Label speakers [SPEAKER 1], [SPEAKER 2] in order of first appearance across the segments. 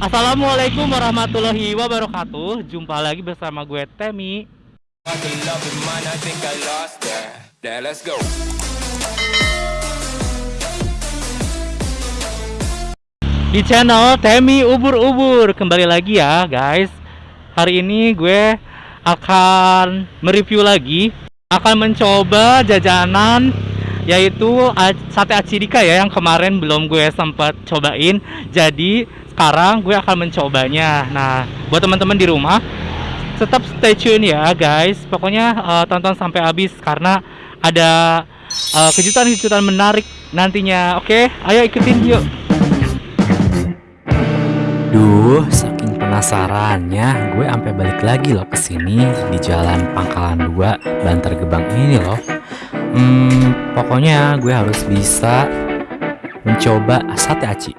[SPEAKER 1] Assalamualaikum warahmatullahi wabarakatuh. Jumpa lagi bersama gue Temi. Di channel Temi Ubur-Ubur. Kembali lagi ya guys. Hari ini gue akan mereview lagi. Akan mencoba jajanan yaitu sate acidika ya yang kemarin belum gue sempat cobain jadi sekarang gue akan mencobanya nah buat teman-teman di rumah tetap stay tune ya guys pokoknya uh, tonton sampai habis karena ada eh, kejutan-kejutan uh, menarik nantinya oke okay? ayo ikutin yuk
[SPEAKER 2] Duh, saking penasarannya, gue sampai balik lagi loh ke sini di Jalan Pangkalan 2, Bantar Gebang ini loh. Hmm, pokoknya gue harus bisa mencoba sate aci.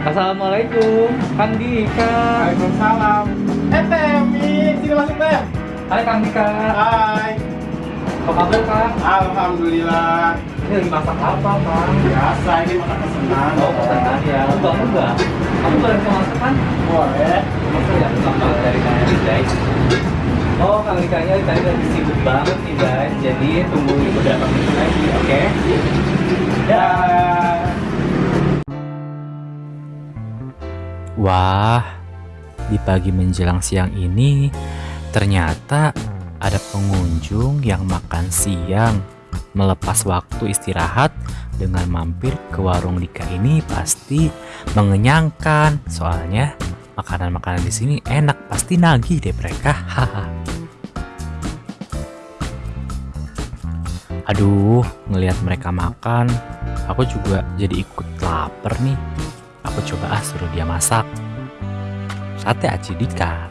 [SPEAKER 1] Assalamualaikum, Kang Dika.
[SPEAKER 3] Waalaikumsalam. Eh, Temi, sini masuk, Tem.
[SPEAKER 1] Hai, Kang Dika.
[SPEAKER 3] Hai.
[SPEAKER 1] Apa kabar, Kang?
[SPEAKER 3] Alhamdulillah.
[SPEAKER 1] Ini lagi masak apa, Kang?
[SPEAKER 3] Biasa, ini masak pesanan.
[SPEAKER 1] Oh, pesanan ya. Lu bangun nggak? Kamu boleh masak kan?
[SPEAKER 3] Boleh.
[SPEAKER 1] Masa ya, dari kalian, guys. Oh, Kang tadi lagi sibuk banget nih, guys. Jadi, tunggu beberapa menit lagi, oke? Okay?
[SPEAKER 3] Ya.
[SPEAKER 2] Wah, di pagi menjelang siang ini ternyata ada pengunjung yang makan siang melepas waktu istirahat dengan mampir ke warung Dika ini pasti mengenyangkan. Soalnya makanan-makanan di sini enak, pasti nagih deh mereka. Haha. Aduh, ngelihat mereka makan, aku juga jadi ikut lapar nih. Aku coba ah suruh dia masak. Sate aci Dika.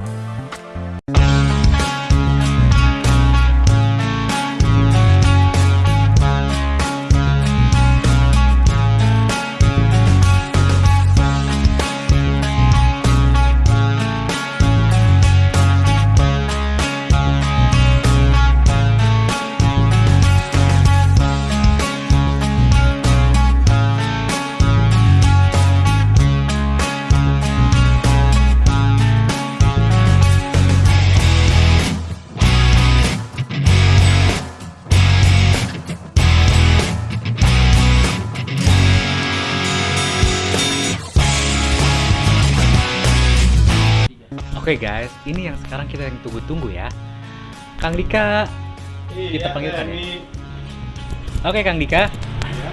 [SPEAKER 1] Oke okay, guys, ini yang sekarang kita yang tunggu-tunggu ya. Kang Dika,
[SPEAKER 3] iya,
[SPEAKER 1] kita panggilkan ya. Oke okay, Kang Dika. Iya.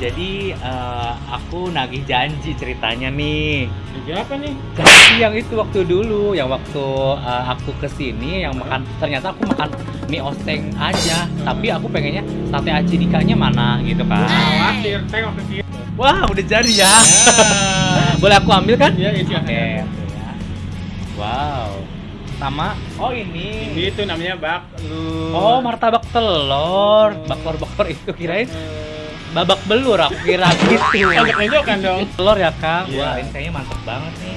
[SPEAKER 1] Jadi uh, aku nagih janji ceritanya nih.
[SPEAKER 3] Janji apa nih?
[SPEAKER 1] Janji yang itu waktu dulu, yang waktu uh, aku ke sini, yang makan ternyata aku makan mie oseng aja, tapi aku pengennya sate aci dikanya mana gitu kan?
[SPEAKER 3] Khawatir, tengok ke.
[SPEAKER 1] Wah udah jadi ya. ya. Boleh aku ambil kan?
[SPEAKER 3] Iya, iya.
[SPEAKER 1] Oke. Okay. Wow. Sama oh ini.
[SPEAKER 3] Ini itu namanya baklur.
[SPEAKER 1] Oh, martabak telur. Baklor-baklor itu kirain babak belur aku kira gitu.
[SPEAKER 3] Agak kan dong.
[SPEAKER 1] Telur ya, Kang. Yeah. Wah, ini kayaknya mantap banget nih.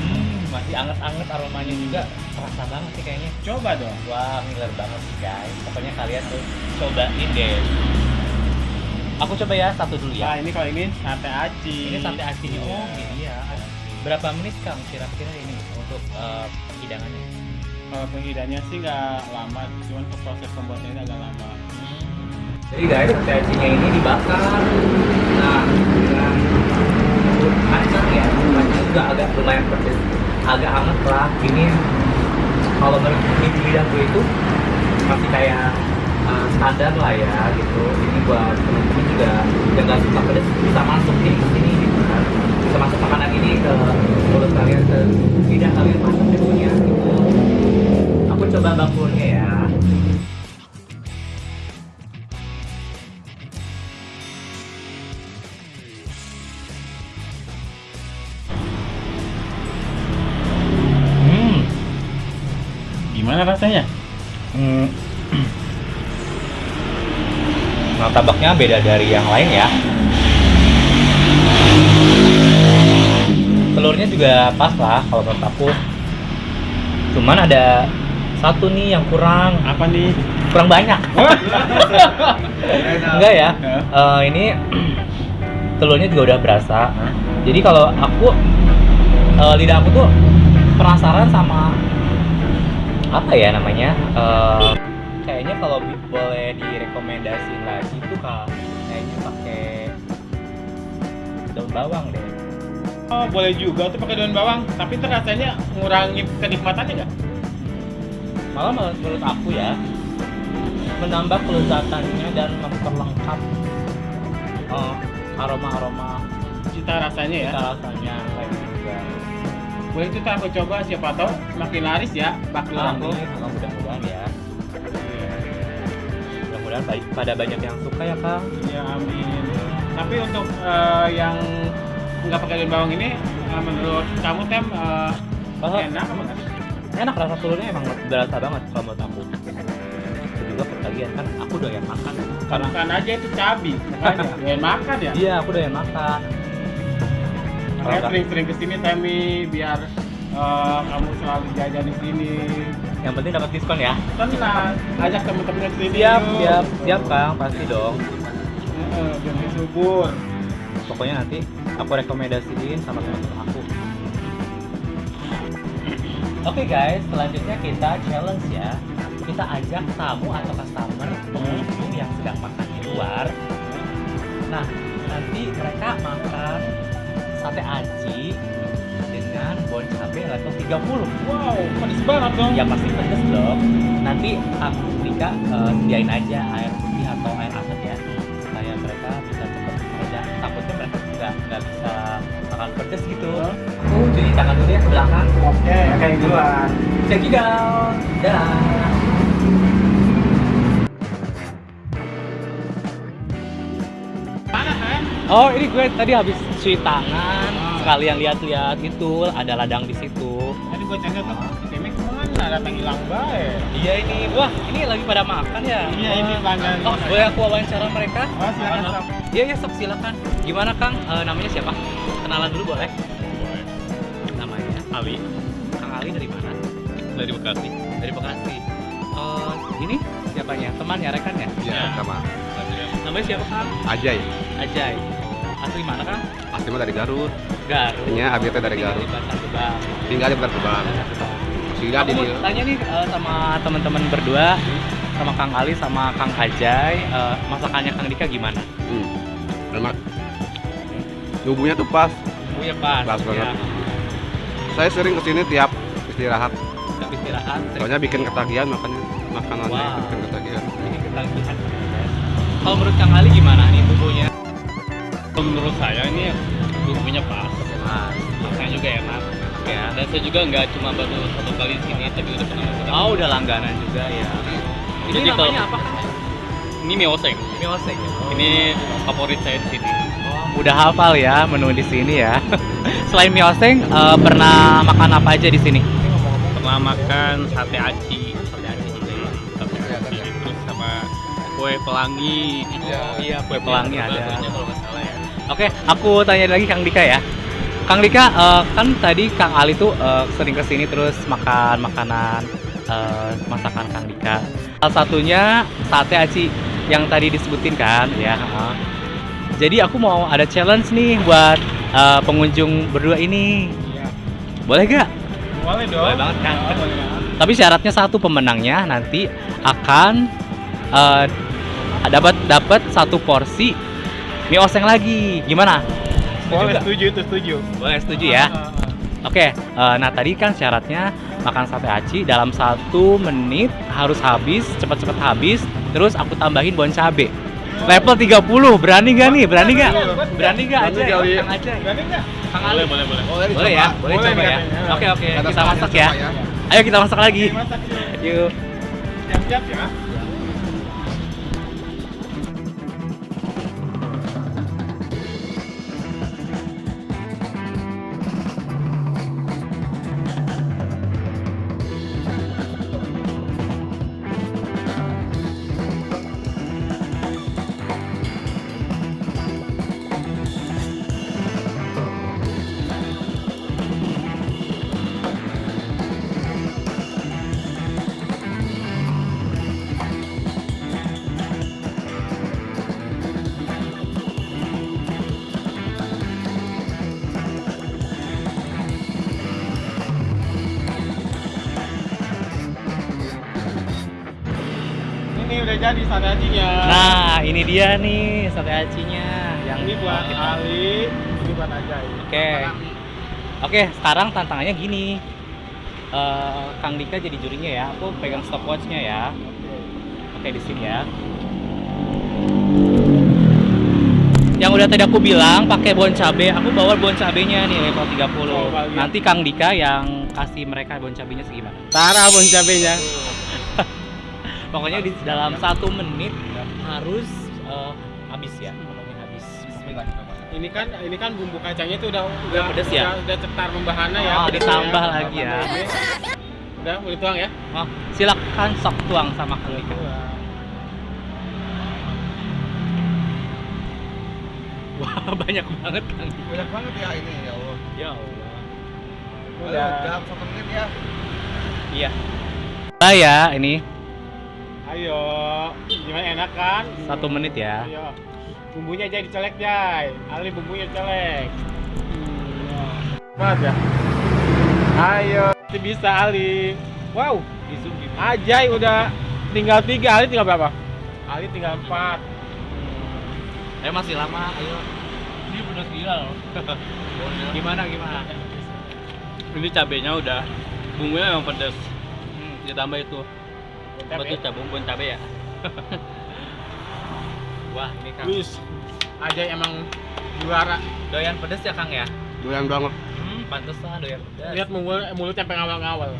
[SPEAKER 1] Hmm, masih anget-anget aromanya juga terasa banget sih kayaknya.
[SPEAKER 3] Coba dong.
[SPEAKER 1] Wah, ngiler banget sih, guys. Pokoknya kalian tuh cobain deh. Aku coba ya satu dulu ya.
[SPEAKER 3] Nah, ini kalau ini sate aci.
[SPEAKER 1] Ini sate aci. Oh, ini. Berapa menit Kang kira-kira ini? untuk uh, hidangannya?
[SPEAKER 3] Kalau penghidangannya sih nggak lama, cuman proses pembuatannya agak lama.
[SPEAKER 1] Jadi guys, cacingnya ini dibakar. Nah, dengan kacang ya, kacang juga agak lumayan pedes, agak hangat lah. Ini kalau menurut di lidahku itu masih kayak uh, standar lah ya gitu. Ini buat teman-teman juga yang nggak suka pedes bisa masuk nih ke sini Nah, tabaknya beda dari yang lain ya. telurnya juga pas lah kalau menurut aku. Cuman ada satu nih yang kurang.
[SPEAKER 3] Apa nih?
[SPEAKER 1] Kurang banyak. Enggak ya. Uh, ini telurnya juga udah berasa. Jadi kalau aku eh, lidah aku tuh penasaran sama apa ya namanya? Eh, kayaknya kalau kayaknya pakai daun bawang deh.
[SPEAKER 3] Oh, boleh juga tuh pakai daun bawang, tapi itu rasanya ngurangi kenikmatannya nggak?
[SPEAKER 1] Malah menurut, aku ya menambah kelezatannya dan memperlengkap eh, aroma-aroma
[SPEAKER 3] Cita rasanya ya.
[SPEAKER 1] kita rasanya kayak gitu juga.
[SPEAKER 3] Boleh itu aku coba siapa tahu makin laris ya bakul aku.
[SPEAKER 1] Mudah-mudahan ya. Mudah-mudahan pada banyak yang suka ya Kang.
[SPEAKER 3] Ya amin. Tapi untuk eh, yang nggak pakai daun bawang ini, eh, menurut kamu tem eh,
[SPEAKER 1] Oh,
[SPEAKER 3] enak apa nggak?
[SPEAKER 1] enak rasa telurnya emang berasa banget kalau menurut aku. Itu juga pertagihan kan aku doyan makan karena
[SPEAKER 3] Bukan aja itu cabi, makanya doyan makan ya.
[SPEAKER 1] iya aku doyan makan. Kalau
[SPEAKER 3] Saya sering-sering ke sini Temi biar eh, kamu selalu jajan di sini.
[SPEAKER 1] Yang penting dapat diskon ya.
[SPEAKER 3] Tenang, ajak temen-temen ke sini.
[SPEAKER 1] Siap,
[SPEAKER 3] yuk.
[SPEAKER 1] siap, siap Kang, pasti dong.
[SPEAKER 3] Biar lebih subur.
[SPEAKER 1] Pokoknya nanti aku rekomendasiin sama teman-teman aku. Oke guys, selanjutnya kita challenge ya. Kita ajak tamu atau customer pengunjung yang sedang makan di luar. Nah, nanti mereka makan sate aci dengan bon cabe level 30.
[SPEAKER 3] Wow, pedes banget dong.
[SPEAKER 1] Ya pasti pedes dong. Nanti aku Rika sediain aja air putih atau air hangat ya supaya mereka bisa cepat aja. Takutnya mereka nggak nggak bisa makan pedes gitu. Aku jadi tangan dulu ya ke belakang.
[SPEAKER 3] Oke, kayak duluan.
[SPEAKER 1] Check it out. Dah.
[SPEAKER 3] Kan?
[SPEAKER 1] Oh ini gue tadi habis cuci tangan. Sekalian lihat-lihat itu ada ladang di situ.
[SPEAKER 3] Tadi gue cengkel tuh, Temi ke mana? Datang hilang bae.
[SPEAKER 1] Iya ini, wah ini lagi pada makan ya.
[SPEAKER 3] Iya, ini pelanggan.
[SPEAKER 1] Oh boleh aku wawancara mereka?
[SPEAKER 3] Oh, silakan. Sob.
[SPEAKER 1] Iya iya sok silakan. Gimana Kang? Eh, namanya siapa? Kenalan dulu boleh? Namanya Ali. Kang Ali dari mana? Dari Bekasi. Dari Bekasi. Eh, ini siapanya? Temannya, rekannya?
[SPEAKER 4] Iya, sama
[SPEAKER 1] Namanya siapa Kang?
[SPEAKER 4] Ajay.
[SPEAKER 1] Ajay. Asli mana Kang?
[SPEAKER 4] Pasti mah dari Garut.
[SPEAKER 1] Garut.
[SPEAKER 4] Iya, abisnya dari
[SPEAKER 1] Tinggal
[SPEAKER 4] Garut. Tinggal di Bantar Gebang. Sudah di
[SPEAKER 1] tanya nih eh, sama teman-teman berdua, sama Kang Ali sama Kang Ajay, eh, masakannya Kang Dika gimana?
[SPEAKER 4] Hmm. Enak. Bumbunya tuh pas.
[SPEAKER 1] Oh ya pas.
[SPEAKER 4] Pas banget.
[SPEAKER 1] Ya.
[SPEAKER 4] Saya sering ke sini tiap istirahat.
[SPEAKER 1] Kita istirahat.
[SPEAKER 4] Soalnya bikin ketagihan makanya makanannya
[SPEAKER 1] Wow.
[SPEAKER 4] bikin ketagihan.
[SPEAKER 1] ini kita lihat. Kalau menurut Kang Ali gimana nih bumbunya?
[SPEAKER 5] Menurut saya ini bumbunya pas
[SPEAKER 1] Mas.
[SPEAKER 5] rasanya juga enak
[SPEAKER 1] Ya.
[SPEAKER 5] dan saya juga nggak cuma baru satu kali di sini tapi udah pernah makan
[SPEAKER 1] Oh udah langganan juga ya. Ini
[SPEAKER 5] Jadi kalau-
[SPEAKER 1] namanya apa Kang?
[SPEAKER 5] ini mie oseng
[SPEAKER 1] Mie oseng.
[SPEAKER 5] ini favorit saya di sini
[SPEAKER 1] Udah hafal ya menu di sini ya. Selain mie oseng, eh, pernah makan apa aja di sini?
[SPEAKER 5] pernah makan sate aci sate aci sate aci terus sama kue pelangi
[SPEAKER 1] iya, kue pelangi ada.
[SPEAKER 5] Satunya
[SPEAKER 1] Oke, aku tanya lagi Kang Dika ya. Kang Dika, eh, kan tadi Kang Ali tuh eh, sering ke sini terus makan makanan eh, masakan Kang Dika. Salah satunya sate aci yang tadi disebutin kan, ya. heeh. Jadi aku mau ada challenge nih buat eh, pengunjung berdua ini.
[SPEAKER 3] Iya.
[SPEAKER 1] Boleh gak?
[SPEAKER 3] Boleh dong.
[SPEAKER 1] Boleh banget, Kang.
[SPEAKER 3] Oh, boleh.
[SPEAKER 1] Tapi syaratnya satu pemenangnya nanti akan eh, dapat dapat satu porsi mie oseng lagi. Gimana?
[SPEAKER 3] Boleh, setuju itu setuju.
[SPEAKER 1] Boleh setuju ya?
[SPEAKER 3] Ah, ah, ah.
[SPEAKER 1] Oke, eh, nah tadi kan syaratnya makan sate aci dalam satu menit harus habis, cepat-cepat habis, terus aku tambahin bon cabe. Level 30, berani gak nih? Berani gak? Berani gak aja?
[SPEAKER 4] Berani kali.
[SPEAKER 1] Kang aja.
[SPEAKER 3] Berani nggak?
[SPEAKER 1] Kang
[SPEAKER 5] boleh
[SPEAKER 1] Ali.
[SPEAKER 5] boleh boleh
[SPEAKER 1] Boleh ya? Boleh
[SPEAKER 3] Boleh
[SPEAKER 1] coba ya?
[SPEAKER 3] katanya.
[SPEAKER 1] Oke oke,
[SPEAKER 4] Ada
[SPEAKER 1] kita
[SPEAKER 4] salahnya
[SPEAKER 1] masak
[SPEAKER 4] coba
[SPEAKER 1] ya. Ayo kita masak lagi.
[SPEAKER 3] Yuk. Siap-siap ya. Udah jadi sate acinya.
[SPEAKER 1] Nah, ini dia nih sate acinya yang
[SPEAKER 3] ini buat
[SPEAKER 1] kita.
[SPEAKER 3] Ali, ini buat Ajay.
[SPEAKER 1] Oke. Oke, sekarang tantangannya gini. Eh, Kang Dika jadi jurinya ya. Aku pegang stopwatchnya ya. Oke, di sini ya. Yang udah tadi aku bilang pakai bon cabe, aku bawa bon cabenya nih level 30.
[SPEAKER 3] Coba lihat.
[SPEAKER 1] Nanti Kang Dika yang kasih mereka bon cabenya segimana.
[SPEAKER 3] Tara bon cabenya.
[SPEAKER 1] Pokoknya di dalam satu menit harus eh, habis ya. Pokoknya habis.
[SPEAKER 3] Ini kan ini kan bumbu kacangnya itu udah udah
[SPEAKER 1] pedes ya?
[SPEAKER 3] Udah, udah cetar membahana ya.
[SPEAKER 1] Oh, ditambah
[SPEAKER 3] ya.
[SPEAKER 1] lagi ya.
[SPEAKER 3] Udah, boleh tuang ya.
[SPEAKER 1] Oh, silakan sok tuang sama Kang Dika. Wah, banyak banget Kang Dika.
[SPEAKER 4] Banyak banget ya ini ya Allah.
[SPEAKER 1] Ya Allah.
[SPEAKER 3] Udah.
[SPEAKER 4] Dalam satu menit ya.
[SPEAKER 1] Iya. Nah ya, ini
[SPEAKER 3] Ayo, gimana enak kan?
[SPEAKER 1] satu menit ya.
[SPEAKER 3] Ayo. Bumbunya jadi colek, Jay. Ali bumbunya colek. Hmm. Banget ya. Ayo, Pasti bisa Ali. Wow, Ajay udah tinggal tiga, Ali tinggal berapa? Ali tinggal empat.
[SPEAKER 1] Eh masih lama, ayo. Ini udah gila loh. gimana gimana?
[SPEAKER 5] Ini cabenya udah bumbunya memang pedas.
[SPEAKER 1] Hmm.
[SPEAKER 5] Ditambah itu. Apa tuh cabai bumbu cabai ya?
[SPEAKER 1] Wah, ini Kang.
[SPEAKER 3] Wis, Ajay emang juara.
[SPEAKER 1] Doyan pedes ya Kang ya?
[SPEAKER 4] Doyan banget.
[SPEAKER 1] Hmm, pantesan doyan pedes.
[SPEAKER 3] Lihat mulut mulutnya sampai ngawal-ngawal.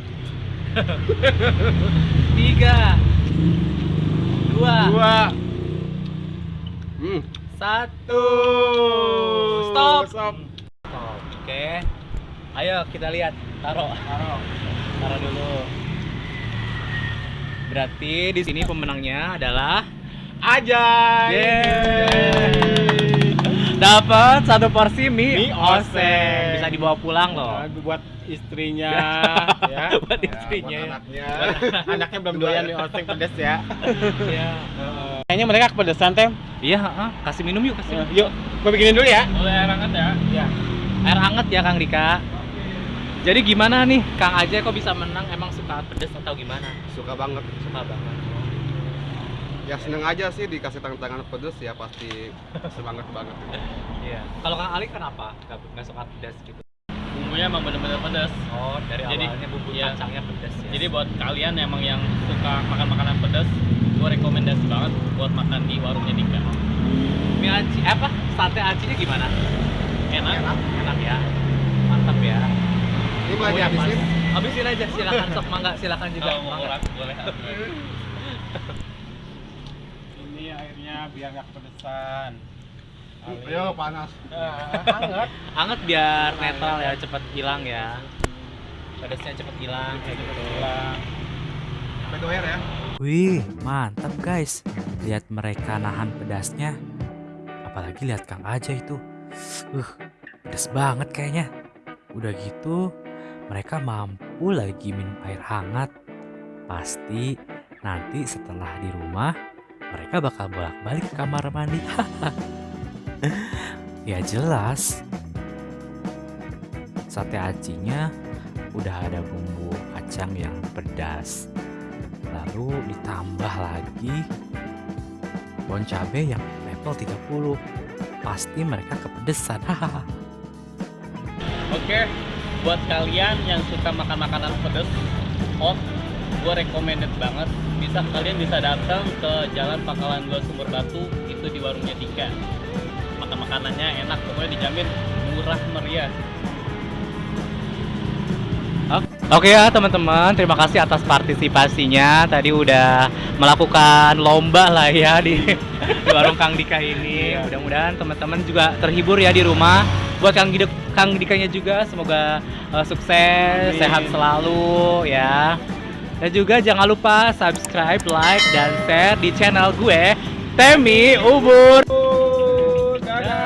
[SPEAKER 1] Tiga, dua,
[SPEAKER 3] Dua,
[SPEAKER 4] Hmm.
[SPEAKER 1] satu.
[SPEAKER 3] Stop.
[SPEAKER 1] Stop. Stop. Oke. Ayo kita lihat. Taruh.
[SPEAKER 3] Taruh.
[SPEAKER 1] Taruh dulu. Berarti di sini pemenangnya adalah
[SPEAKER 3] Ajay.
[SPEAKER 1] Yeay. dapat satu porsi mie,
[SPEAKER 3] Mie
[SPEAKER 1] oseng. Bisa dibawa pulang loh.
[SPEAKER 3] Nah, buat istrinya ya.
[SPEAKER 1] Buat
[SPEAKER 4] Ya,
[SPEAKER 1] istrinya.
[SPEAKER 4] buat
[SPEAKER 1] ya.
[SPEAKER 4] anaknya.
[SPEAKER 3] Anaknya belum doyan nih oseng pedes ya.
[SPEAKER 1] Iya.
[SPEAKER 3] Kayaknya mereka kepedesan tem.
[SPEAKER 1] Iya, heeh. kasih minum yuk, kasih. minum.
[SPEAKER 3] Yuk, gue bikinin dulu ya.
[SPEAKER 5] Boleh air hangat ya?
[SPEAKER 3] Ya.
[SPEAKER 1] Air anget ya Kang Dika. Jadi gimana nih Kang Ajay kok bisa menang? Emang suka pedes atau gimana?
[SPEAKER 4] Suka banget.
[SPEAKER 1] Suka banget.
[SPEAKER 4] Ya seneng aja sih dikasih tangan-tangan pedes ya pasti semangat banget.
[SPEAKER 1] Iya. Kalau Kang Ali kenapa? Gak, gak suka pedas gitu.
[SPEAKER 5] Bumbunya emang bener-bener pedas.
[SPEAKER 1] Oh, dari
[SPEAKER 5] Jadi,
[SPEAKER 1] awalnya bumbu
[SPEAKER 5] iya.
[SPEAKER 1] kacangnya pedas ya.
[SPEAKER 5] Jadi buat kalian emang yang suka makan makanan pedas, gue rekomendasi banget buat makan di warungnya Dika.
[SPEAKER 1] mie aci eh, apa? Sate acinya gimana?
[SPEAKER 5] Enak.
[SPEAKER 4] Enak.
[SPEAKER 1] Enak ya. Mantap ya.
[SPEAKER 4] Ini mau
[SPEAKER 1] Oh,
[SPEAKER 4] dihabisin?
[SPEAKER 1] Habisin aja silakan sok mangga silakan juga.
[SPEAKER 5] Mau
[SPEAKER 1] Mangga.
[SPEAKER 5] boleh.
[SPEAKER 3] Ini airnya biar nggak kepedesan.
[SPEAKER 4] Ayo panas.
[SPEAKER 3] Eh, hangat.
[SPEAKER 1] Anget biar netral ya, cepet hilang ya. Pedasnya cepet hilang kayak gitu.
[SPEAKER 3] Hilang.
[SPEAKER 4] Sampai doer ya.
[SPEAKER 2] Wih, mantap guys. Lihat mereka nahan pedasnya. Apalagi lihat Kang Aja itu. Uh, pedas banget kayaknya. Udah gitu, mereka mampu lagi minum air hangat. Pasti nanti setelah di rumah, mereka bakal bolak-balik ke kamar mandi. ya jelas. Sate acinya udah ada bumbu kacang yang pedas lalu ditambah lagi bon cabe yang level 30 pasti mereka kepedesan
[SPEAKER 5] Oke, buat kalian yang suka makan makanan pedas, hot, gue recommended banget. Bisa kalian bisa datang ke Jalan Pangkalan 2 Sumber Batu itu di warungnya Dika. Makan makanannya enak, pokoknya dijamin murah meriah.
[SPEAKER 1] Oke ya teman-teman, terima kasih atas partisipasinya. Tadi udah melakukan lomba lah ya di, di warung Kang Dika ini. Mudah-mudahan teman-teman juga terhibur ya di rumah. Buat Kang Dika, Kang Dikanya juga semoga eh, sukses,
[SPEAKER 3] Amin.
[SPEAKER 1] sehat selalu ya. Dan juga jangan lupa subscribe, like, dan share di channel gue Temi Ubur.
[SPEAKER 3] Dadah.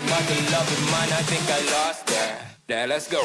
[SPEAKER 6] About the love of mine, I think I lost that. Now let's go.